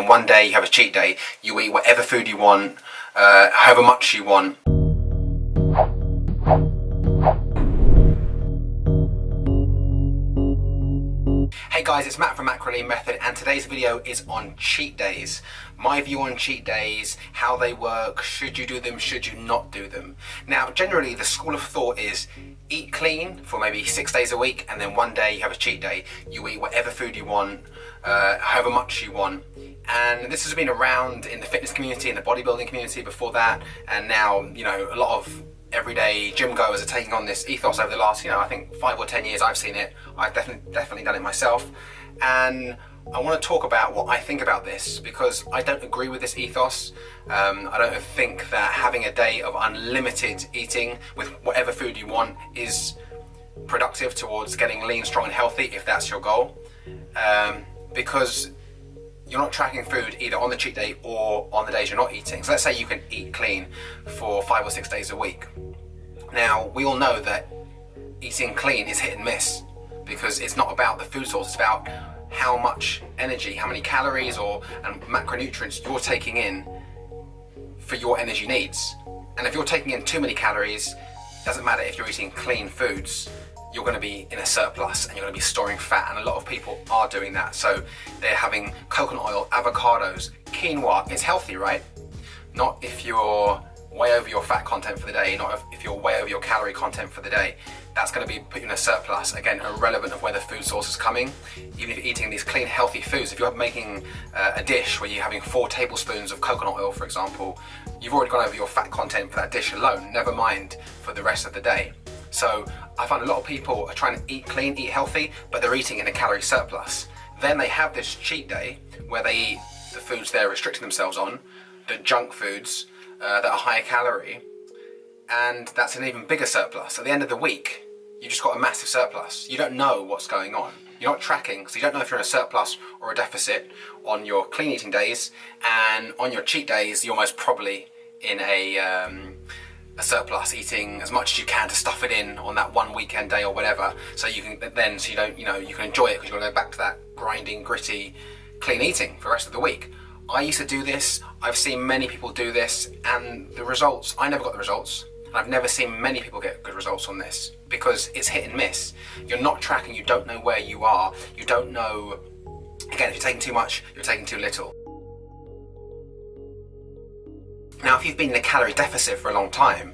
One day you have a cheat day, you eat whatever food you want, uh, however much you want. Hey guys, it's Matt from Macrolean Method and today's video is on cheat days. My view on cheat days, how they work, should you do them, should you not do them. Now generally the school of thought is eat clean for maybe six days a week and then one day you have a cheat day. You eat whatever food you want, uh, however much you want and this has been around in the fitness community and the bodybuilding community before that and now you know a lot of everyday gym goers are taking on this ethos over the last you know I think five or ten years I've seen it I've definitely definitely done it myself and I want to talk about what I think about this because I don't agree with this ethos. Um, I don't think that having a day of unlimited eating with whatever food you want is productive towards getting lean, strong and healthy if that's your goal. Um, because you're not tracking food either on the cheat day or on the days you're not eating. So let's say you can eat clean for five or six days a week. Now, we all know that eating clean is hit and miss because it's not about the food source, it's about how much energy, how many calories or and macronutrients you're taking in for your energy needs. And if you're taking in too many calories, it doesn't matter if you're eating clean foods, you're going to be in a surplus and you're going to be storing fat and a lot of people are doing that. So they're having coconut oil avocados quinoa. It's healthy right? Not if you're way over your fat content for the day not if you're way over your calorie content for the day. That's going to be put you in a surplus. Again irrelevant of where the food source is coming. Even if you're eating these clean healthy foods if you're making uh, a dish where you're having four tablespoons of coconut oil for example you've already gone over your fat content for that dish alone. Never mind for the rest of the day so I find a lot of people are trying to eat clean, eat healthy, but they're eating in a calorie surplus. Then they have this cheat day where they eat the foods they're restricting themselves on, the junk foods uh, that are higher calorie, and that's an even bigger surplus. At the end of the week, you've just got a massive surplus. You don't know what's going on. You're not tracking, so you don't know if you're in a surplus or a deficit on your clean eating days, and on your cheat days, you're most probably in a um, a surplus, eating as much as you can to stuff it in on that one weekend day or whatever, so you can then so you don't you know you can enjoy it because you're going to go back to that grinding, gritty, clean eating for the rest of the week. I used to do this. I've seen many people do this, and the results. I never got the results. And I've never seen many people get good results on this because it's hit and miss. You're not tracking. You don't know where you are. You don't know. Again, if you're taking too much, you're taking too little. Now if you've been in a calorie deficit for a long time,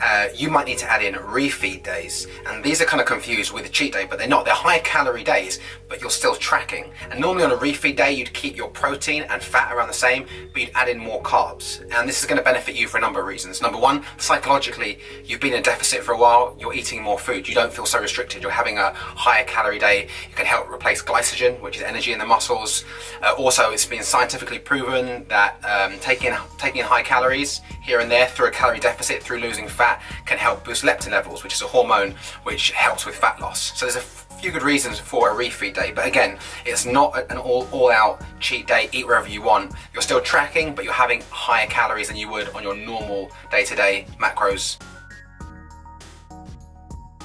uh, you might need to add in refeed days. And these are kind of confused with a cheat day, but they're not. They're high calorie days, but you're still tracking. And normally on a refeed day, you'd keep your protein and fat around the same, but you'd add in more carbs. And this is going to benefit you for a number of reasons. Number one, psychologically, you've been in a deficit for a while, you're eating more food. You don't feel so restricted. You're having a higher calorie day. It can help replace glycogen, which is energy in the muscles. Uh, also, it's been scientifically proven that um, taking, taking high calories here and there through a calorie deficit, through losing fat, can help boost leptin levels, which is a hormone which helps with fat loss. So there's a few good reasons for a refeed day, but again, it's not an all, all out cheat day, eat wherever you want. You're still tracking, but you're having higher calories than you would on your normal day-to-day -day macros.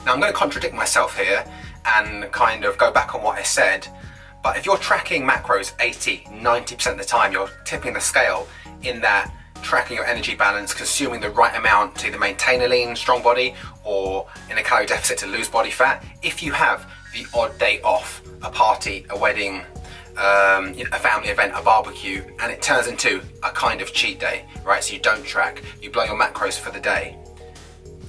Now I'm going to contradict myself here and kind of go back on what I said, but if you're tracking macros 80, 90% of the time, you're tipping the scale in that tracking your energy balance, consuming the right amount to either maintain a lean, strong body or in a calorie deficit to lose body fat. If you have the odd day off, a party, a wedding, um, a family event, a barbecue, and it turns into a kind of cheat day, right? So you don't track, you blow your macros for the day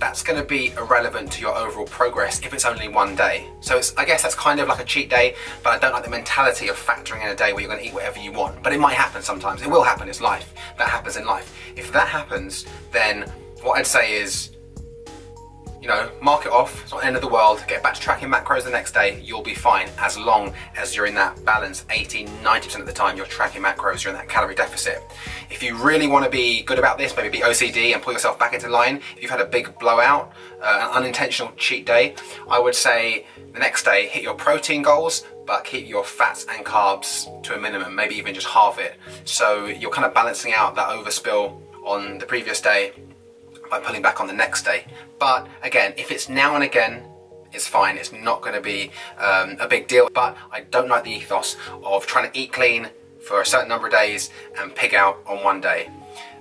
that's going to be irrelevant to your overall progress if it's only one day. So it's, I guess that's kind of like a cheat day, but I don't like the mentality of factoring in a day where you're going to eat whatever you want. But it might happen sometimes. It will happen. It's life. That happens in life. If that happens, then what I'd say is you know, mark it off, it's not the end of the world, get back to tracking macros the next day, you'll be fine as long as you're in that balance 80, 90% of the time you're tracking macros, you're in that calorie deficit. If you really want to be good about this, maybe be OCD and pull yourself back into line, if you've had a big blowout, uh, an unintentional cheat day, I would say the next day hit your protein goals, but keep your fats and carbs to a minimum, maybe even just halve it. So you're kind of balancing out that overspill on the previous day by pulling back on the next day. But again, if it's now and again, it's fine. It's not going to be um, a big deal. But I don't like the ethos of trying to eat clean for a certain number of days and pig out on one day.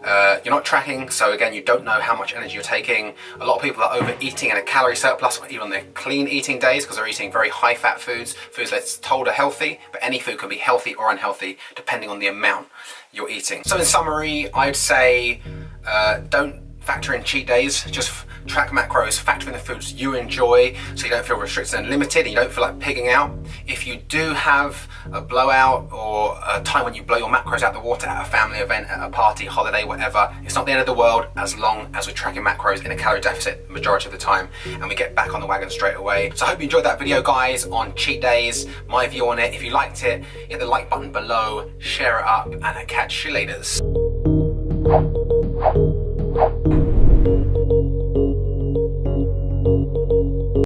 Uh, you're not tracking, so again, you don't know how much energy you're taking. A lot of people are overeating in a calorie surplus, even on their clean eating days, because they're eating very high fat foods, foods that's told are healthy, but any food can be healthy or unhealthy depending on the amount you're eating. So in summary, I'd say uh, don't factor in cheat days, just track macros, factor in the foods you enjoy so you don't feel restricted and limited and you don't feel like pigging out. If you do have a blowout or a time when you blow your macros out the water at a family event, at a party, holiday, whatever, it's not the end of the world as long as we're tracking macros in a calorie deficit majority of the time and we get back on the wagon straight away. So I hope you enjoyed that video guys on cheat days, my view on it. If you liked it, hit the like button below, share it up and I'll catch you later.